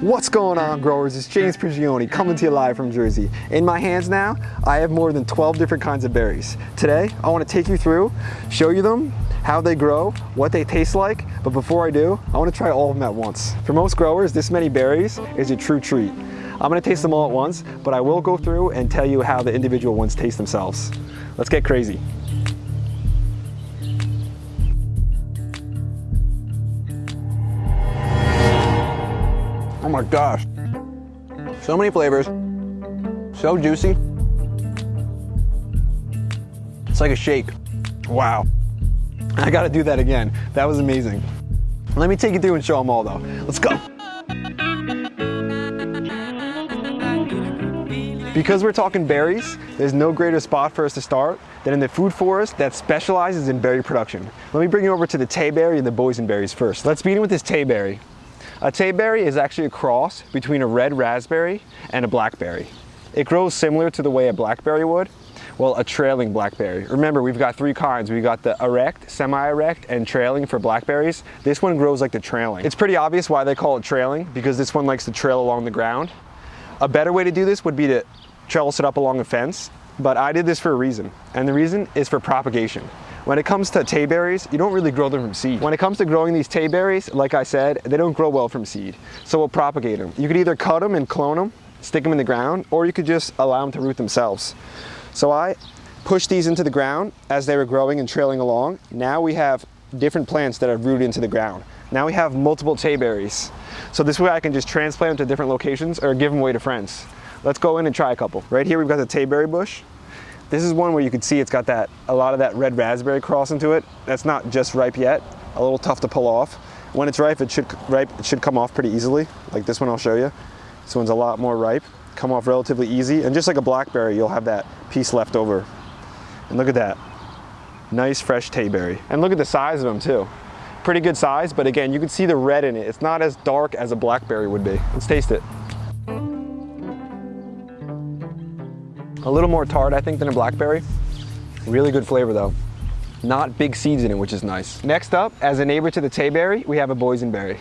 What's going on growers? It's James Prigioni coming to you live from Jersey. In my hands now, I have more than 12 different kinds of berries. Today, I want to take you through, show you them, how they grow, what they taste like, but before I do, I want to try all of them at once. For most growers, this many berries is a true treat. I'm going to taste them all at once, but I will go through and tell you how the individual ones taste themselves. Let's get crazy. Oh my gosh. So many flavors, so juicy. It's like a shake. Wow. I gotta do that again. That was amazing. Let me take you through and show them all though. Let's go. Because we're talking berries, there's no greater spot for us to start than in the food forest that specializes in berry production. Let me bring you over to the tayberry and the boysenberries first. Let's begin with this tayberry. A tayberry is actually a cross between a red raspberry and a blackberry. It grows similar to the way a blackberry would, well, a trailing blackberry. Remember, we've got three kinds. We've got the erect, semi-erect, and trailing for blackberries. This one grows like the trailing. It's pretty obvious why they call it trailing, because this one likes to trail along the ground. A better way to do this would be to trellis it up along a fence, but I did this for a reason, and the reason is for propagation. When it comes to tayberries, you don't really grow them from seed. When it comes to growing these tayberries, like I said, they don't grow well from seed. So we'll propagate them. You could either cut them and clone them, stick them in the ground, or you could just allow them to root themselves. So I pushed these into the ground as they were growing and trailing along. Now we have different plants that are rooted into the ground. Now we have multiple tayberries. So this way I can just transplant them to different locations or give them away to friends. Let's go in and try a couple. Right here we've got the tayberry bush. This is one where you can see it's got that a lot of that red raspberry cross into it. That's not just ripe yet, a little tough to pull off. When it's ripe, it should ripe, it should come off pretty easily. Like this one I'll show you. This one's a lot more ripe, come off relatively easy. And just like a blackberry, you'll have that piece left over. And look at that, nice fresh tayberry. And look at the size of them too. Pretty good size, but again, you can see the red in it. It's not as dark as a blackberry would be. Let's taste it. A little more tart, I think, than a blackberry. Really good flavor though. Not big seeds in it, which is nice. Next up, as a neighbor to the tayberry, we have a boysenberry.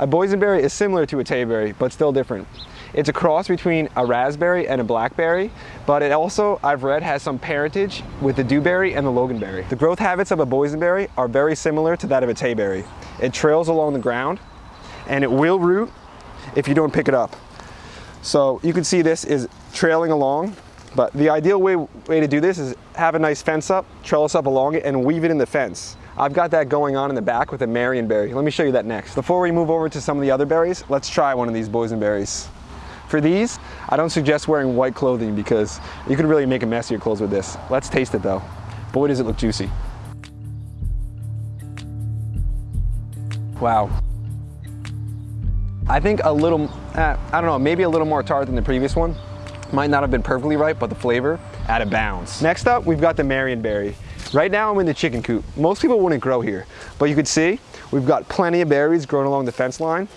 A boysenberry is similar to a tayberry, but still different. It's a cross between a raspberry and a blackberry, but it also, I've read, has some parentage with the dewberry and the loganberry. The growth habits of a boysenberry are very similar to that of a tayberry. It trails along the ground, and it will root if you don't pick it up. So you can see this is trailing along but the ideal way, way to do this is have a nice fence up, trellis up along it, and weave it in the fence. I've got that going on in the back with a Marionberry. Let me show you that next. Before we move over to some of the other berries, let's try one of these boysenberries. For these, I don't suggest wearing white clothing because you could really make a mess of your clothes with this. Let's taste it though. Boy, does it look juicy. Wow. I think a little, uh, I don't know, maybe a little more tart than the previous one. Might not have been perfectly ripe, but the flavor out of bounds. Next up, we've got the Marionberry. Right now I'm in the chicken coop. Most people wouldn't grow here, but you can see we've got plenty of berries growing along the fence line.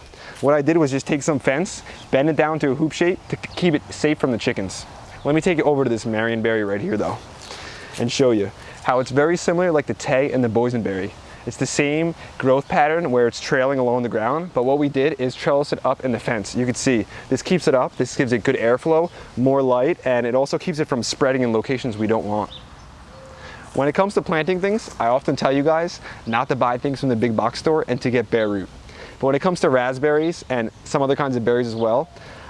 What I did was just take some fence, bend it down to a hoop shape to keep it safe from the chickens. Let me take you over to this Marionberry right here though, and show you how it's very similar like the Tay and the Boysenberry. It's the same growth pattern where it's trailing along the ground, but what we did is trellis it up in the fence. You can see this keeps it up, this gives it good airflow, more light, and it also keeps it from spreading in locations we don't want. When it comes to planting things, I often tell you guys not to buy things from the big box store and to get bare root. But when it comes to raspberries and some other kinds of berries as well,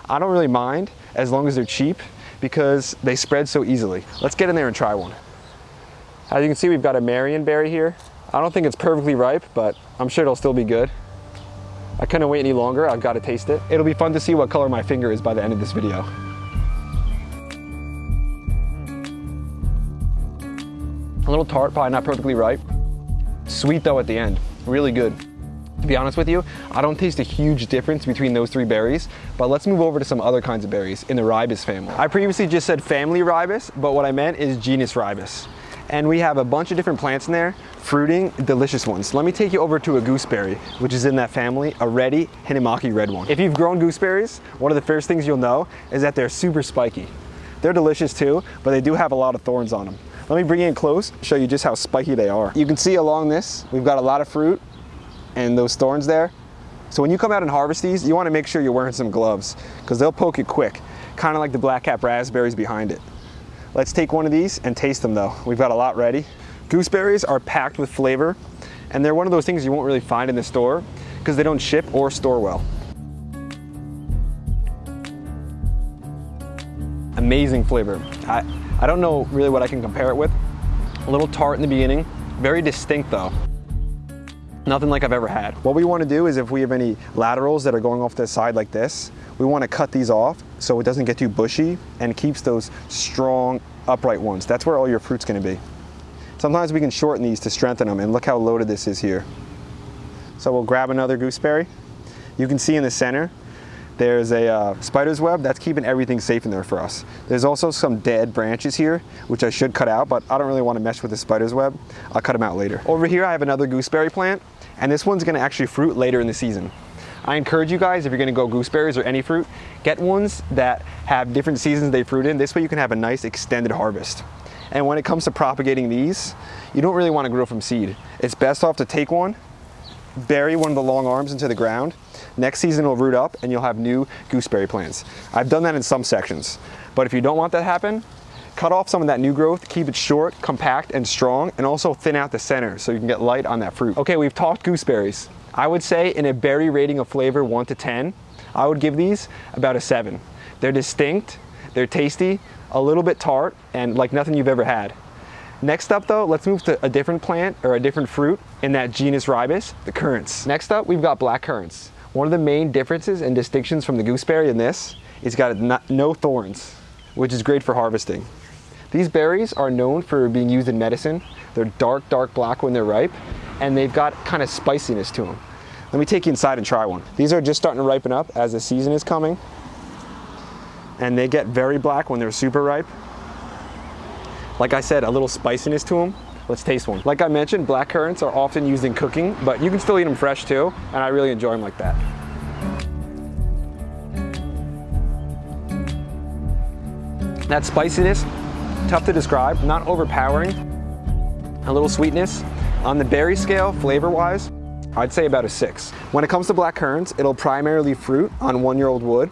I don't really mind as long as they're cheap because they spread so easily. Let's get in there and try one. As you can see, we've got a Marion berry here. I don't think it's perfectly ripe, but I'm sure it'll still be good. I couldn't wait any longer. I've got to taste it. It'll be fun to see what color my finger is by the end of this video. A little tart, probably not perfectly ripe. Sweet though at the end, really good. To be honest with you, I don't taste a huge difference between those three berries, but let's move over to some other kinds of berries in the ribes family. I previously just said family ribes, but what I meant is genus ribes and we have a bunch of different plants in there, fruiting delicious ones. Let me take you over to a gooseberry, which is in that family, a Reddy Hinnomaki red one. If you've grown gooseberries, one of the first things you'll know is that they're super spiky. They're delicious too, but they do have a lot of thorns on them. Let me bring you in close, show you just how spiky they are. You can see along this, we've got a lot of fruit and those thorns there, So when you come out and harvest these, you wanna make sure you're wearing some gloves because they'll poke you quick, kind of like the black cap raspberries behind it. Let's take one of these and taste them though. We've got a lot ready. Gooseberries are packed with flavor and they're one of those things you won't really find in the store because they don't ship or store well. Amazing flavor. I, I don't know really what I can compare it with. A little tart in the beginning, very distinct though. Nothing like I've ever had. What we want to do is if we have any laterals that are going off the side like this, we want to cut these off so it doesn't get too bushy and keeps those strong upright ones. That's where all your fruit's going to be. Sometimes we can shorten these to strengthen them and look how loaded this is here. So we'll grab another gooseberry. You can see in the center, there's a uh, spider's web that's keeping everything safe in there for us. There's also some dead branches here, which I should cut out, but I don't really want to mess with the spider's web. I'll cut them out later. Over here, I have another gooseberry plant, and this one's gonna actually fruit later in the season. I encourage you guys, if you're gonna go gooseberries or any fruit, get ones that have different seasons they fruit in. This way you can have a nice extended harvest. And when it comes to propagating these, you don't really wanna grow from seed. It's best off to take one, bury one of the long arms into the ground. Next season it'll root up and you'll have new gooseberry plants. I've done that in some sections. But if you don't want that to happen, cut off some of that new growth, keep it short, compact, and strong, and also thin out the center so you can get light on that fruit. Okay, we've talked gooseberries. I would say in a berry rating of flavor one to 10, I would give these about a seven. They're distinct, they're tasty, a little bit tart, and like nothing you've ever had. Next up though, let's move to a different plant or a different fruit in that genus ribes, the currants. Next up, we've got black currants. One of the main differences and distinctions from the gooseberry in this is got no thorns, which is great for harvesting. These berries are known for being used in medicine. They're dark, dark black when they're ripe, and they've got kind of spiciness to them. Let me take you inside and try one. These are just starting to ripen up as the season is coming. And they get very black when they're super ripe. Like I said, a little spiciness to them. Let's taste one. Like I mentioned, black currants are often used in cooking, but you can still eat them fresh too, and I really enjoy them like that. That spiciness, tough to describe, not overpowering, a little sweetness. On the berry scale, flavor-wise, I'd say about a six. When it comes to black currants, it'll primarily fruit on one-year-old wood,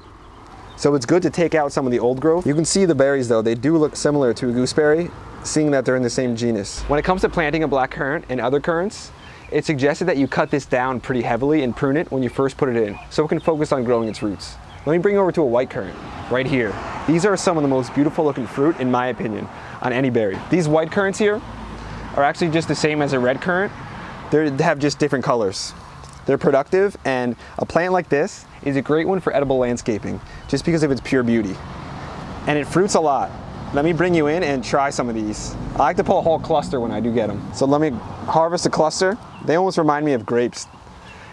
so it's good to take out some of the old growth. You can see the berries though, they do look similar to a gooseberry, seeing that they're in the same genus. When it comes to planting a black currant and other currants, it's suggested that you cut this down pretty heavily and prune it when you first put it in, so it can focus on growing its roots. Let me bring you over to a white currant, right here. These are some of the most beautiful looking fruit, in my opinion, on any berry. These white currants here are actually just the same as a red currant. They're, they have just different colors. They're productive, and a plant like this is a great one for edible landscaping, just because of its pure beauty. And it fruits a lot. Let me bring you in and try some of these. I like to pull a whole cluster when I do get them. So let me harvest a cluster. They almost remind me of grapes.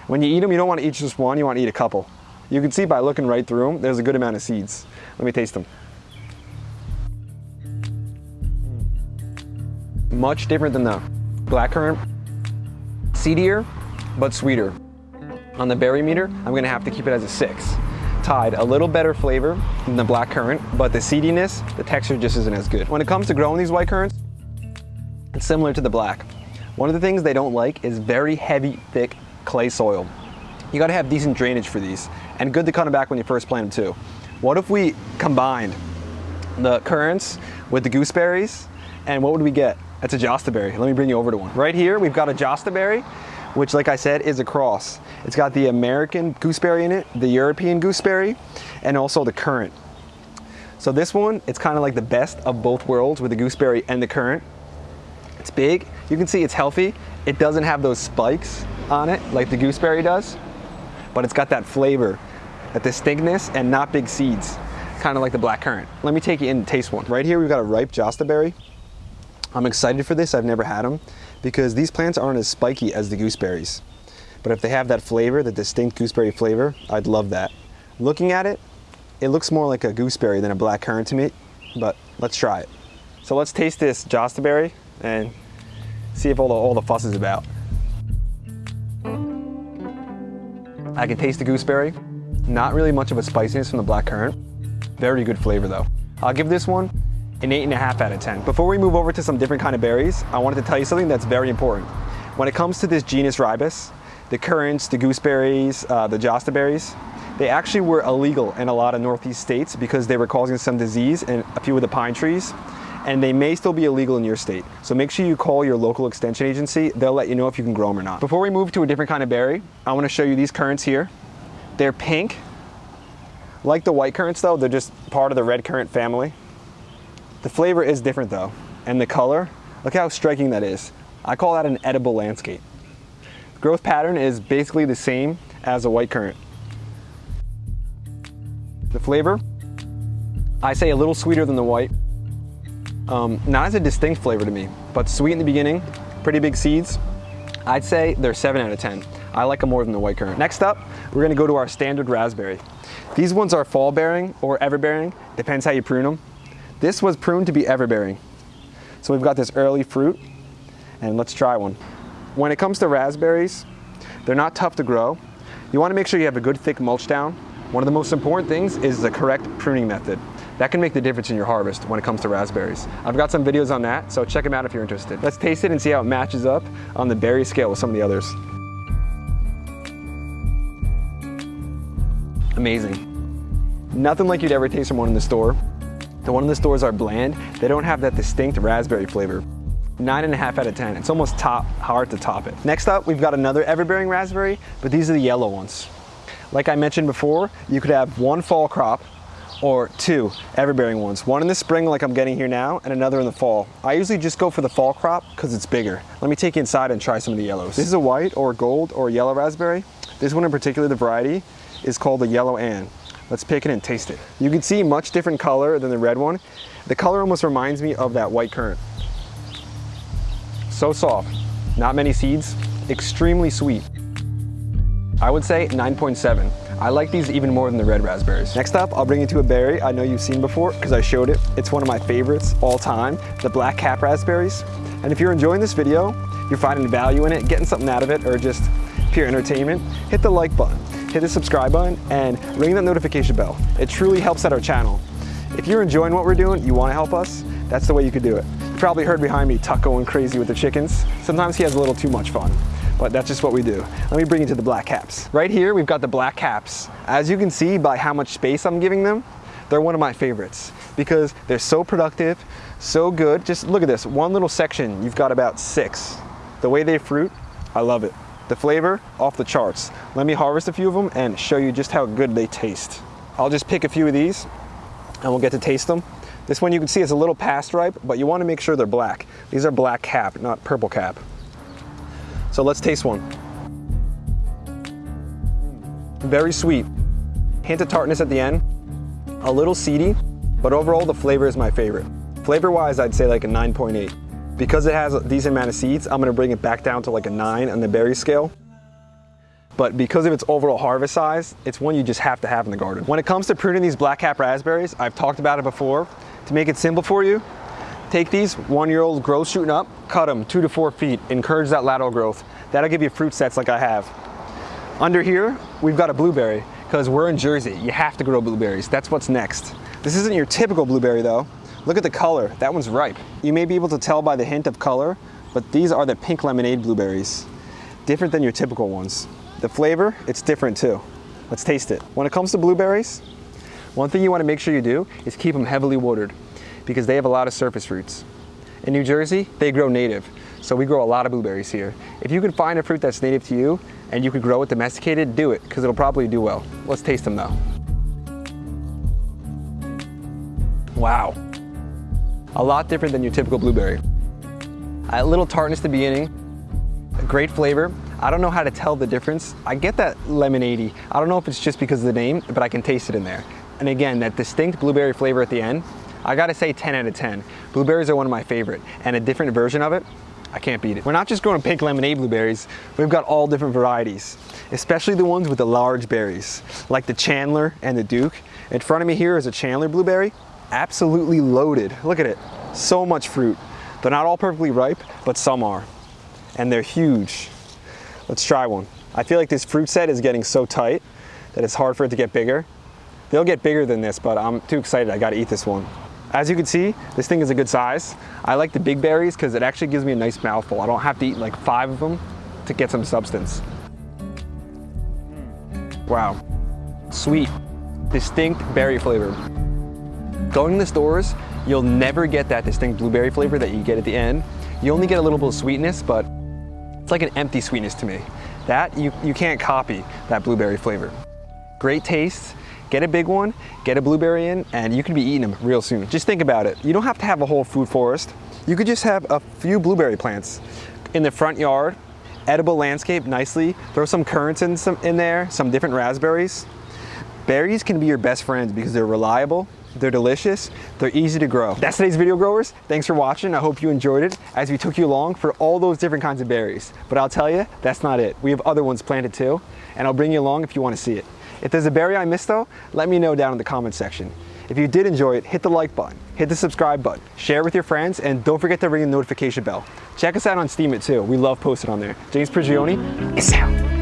When you eat them, you don't want to eat just one, you want to eat a couple. You can see by looking right through them, there's a good amount of seeds. Let me taste them. Much different than the blackcurrant. Seedier, but sweeter. On the berry meter, I'm gonna have to keep it as a six. Tied, a little better flavor than the black currant, but the seediness, the texture just isn't as good. When it comes to growing these white currants, it's similar to the black. One of the things they don't like is very heavy, thick clay soil. You gotta have decent drainage for these, and good to cut them back when you first plant them too. What if we combined the currants with the gooseberries, and what would we get? That's a jostaberry. Let me bring you over to one. Right here, we've got a jostaberry, which like I said, is a cross. It's got the American gooseberry in it, the European gooseberry, and also the currant. So this one, it's kind of like the best of both worlds with the gooseberry and the currant. It's big, you can see it's healthy. It doesn't have those spikes on it like the gooseberry does, but it's got that flavor, that distinctness, and not big seeds, kind of like the black currant. Let me take you in and taste one. Right here, we've got a ripe jostaberry. I'm excited for this, I've never had them because these plants aren't as spiky as the gooseberries. But if they have that flavor, the distinct gooseberry flavor, I'd love that. Looking at it, it looks more like a gooseberry than a black currant to me, but let's try it. So let's taste this jostaberry and see if all the, all the fuss is about. I can taste the gooseberry. Not really much of a spiciness from the black currant. Very good flavor though. I'll give this one an 8.5 out of 10. Before we move over to some different kind of berries, I wanted to tell you something that's very important. When it comes to this genus ribes, the currants, the gooseberries, uh, the josta berries, they actually were illegal in a lot of northeast states because they were causing some disease in a few of the pine trees and they may still be illegal in your state. So make sure you call your local extension agency. They'll let you know if you can grow them or not. Before we move to a different kind of berry, I wanna show you these currants here. They're pink. Like the white currants though, they're just part of the red currant family. The flavor is different though, and the color, look how striking that is. I call that an edible landscape. Growth pattern is basically the same as a white currant. The flavor, I say a little sweeter than the white, um, not as a distinct flavor to me, but sweet in the beginning, pretty big seeds. I'd say they're 7 out of 10. I like them more than the white currant. Next up, we're gonna go to our standard raspberry. These ones are fall bearing or ever bearing, depends how you prune them. This was pruned to be ever bearing. So we've got this early fruit, and let's try one. When it comes to raspberries, they're not tough to grow. You wanna make sure you have a good thick mulch down. One of the most important things is the correct pruning method. That can make the difference in your harvest when it comes to raspberries. I've got some videos on that, so check them out if you're interested. Let's taste it and see how it matches up on the berry scale with some of the others. Amazing. Nothing like you'd ever taste from one in the store. The one in the stores are bland. They don't have that distinct raspberry flavor. Nine and a half out of 10. It's almost top, hard to top it. Next up, we've got another everbearing raspberry, but these are the yellow ones. Like I mentioned before, you could have one fall crop or two everbearing ones. One in the spring like I'm getting here now and another in the fall. I usually just go for the fall crop because it's bigger. Let me take you inside and try some of the yellows. This is a white or gold or yellow raspberry. This one in particular, the variety, is called the Yellow Anne. Let's pick it and taste it. You can see much different color than the red one. The color almost reminds me of that white currant. So soft, not many seeds, extremely sweet. I would say 9.7. I like these even more than the red raspberries. Next up, I'll bring you to a berry I know you've seen before because I showed it. It's one of my favorites all time, the black cap raspberries. And if you're enjoying this video, you're finding value in it, getting something out of it, or just pure entertainment, hit the like button, hit the subscribe button, and ring that notification bell. It truly helps out our channel. If you're enjoying what we're doing, you wanna help us, that's the way you could do it. You probably heard behind me Tuck going crazy with the chickens. Sometimes he has a little too much fun but that's just what we do. Let me bring you to the black caps. Right here, we've got the black caps. As you can see by how much space I'm giving them, they're one of my favorites because they're so productive, so good. Just look at this, one little section, you've got about six. The way they fruit, I love it. The flavor, off the charts. Let me harvest a few of them and show you just how good they taste. I'll just pick a few of these and we'll get to taste them. This one you can see is a little past ripe, but you wanna make sure they're black. These are black cap, not purple cap. So let's taste one. Very sweet. Hint of tartness at the end. A little seedy, but overall the flavor is my favorite. Flavor-wise, I'd say like a 9.8. Because it has a decent amount of seeds, I'm gonna bring it back down to like a nine on the berry scale. But because of its overall harvest size, it's one you just have to have in the garden. When it comes to pruning these black cap raspberries, I've talked about it before. To make it simple for you, Take these one-year-old growth shooting up, cut them two to four feet, encourage that lateral growth. That'll give you fruit sets like I have. Under here, we've got a blueberry because we're in Jersey. You have to grow blueberries. That's what's next. This isn't your typical blueberry though. Look at the color, that one's ripe. You may be able to tell by the hint of color, but these are the pink lemonade blueberries. Different than your typical ones. The flavor, it's different too. Let's taste it. When it comes to blueberries, one thing you wanna make sure you do is keep them heavily watered because they have a lot of surface roots. In New Jersey, they grow native, so we grow a lot of blueberries here. If you can find a fruit that's native to you and you could grow it domesticated, do it, because it'll probably do well. Let's taste them though. Wow. A lot different than your typical blueberry. A little tartness at the beginning, a great flavor. I don't know how to tell the difference. I get that lemonade I don't know if it's just because of the name, but I can taste it in there. And again, that distinct blueberry flavor at the end, I gotta say 10 out of 10. Blueberries are one of my favorite, and a different version of it, I can't beat it. We're not just growing pink lemonade blueberries, we've got all different varieties, especially the ones with the large berries, like the Chandler and the Duke. In front of me here is a Chandler blueberry, absolutely loaded. Look at it, so much fruit. They're not all perfectly ripe, but some are, and they're huge. Let's try one. I feel like this fruit set is getting so tight that it's hard for it to get bigger. They'll get bigger than this, but I'm too excited, I gotta eat this one. As you can see, this thing is a good size. I like the big berries because it actually gives me a nice mouthful. I don't have to eat like five of them to get some substance. Wow, sweet, distinct berry flavor. Going to the stores, you'll never get that distinct blueberry flavor that you get at the end. You only get a little bit of sweetness, but it's like an empty sweetness to me. That, you, you can't copy that blueberry flavor. Great taste, get a big one, get a blueberry in, and you can be eating them real soon. Just think about it. You don't have to have a whole food forest. You could just have a few blueberry plants in the front yard, edible landscape nicely, throw some currants in, some, in there, some different raspberries. Berries can be your best friends because they're reliable, they're delicious, they're easy to grow. That's today's video growers. Thanks for watching. I hope you enjoyed it as we took you along for all those different kinds of berries. But I'll tell you, that's not it. We have other ones planted too, and I'll bring you along if you want to see it. If there's a berry I missed though, let me know down in the comment section. If you did enjoy it, hit the like button, hit the subscribe button, share it with your friends, and don't forget to ring the notification bell. Check us out on Steemit too. We love posting on there. James Prigioni, is out.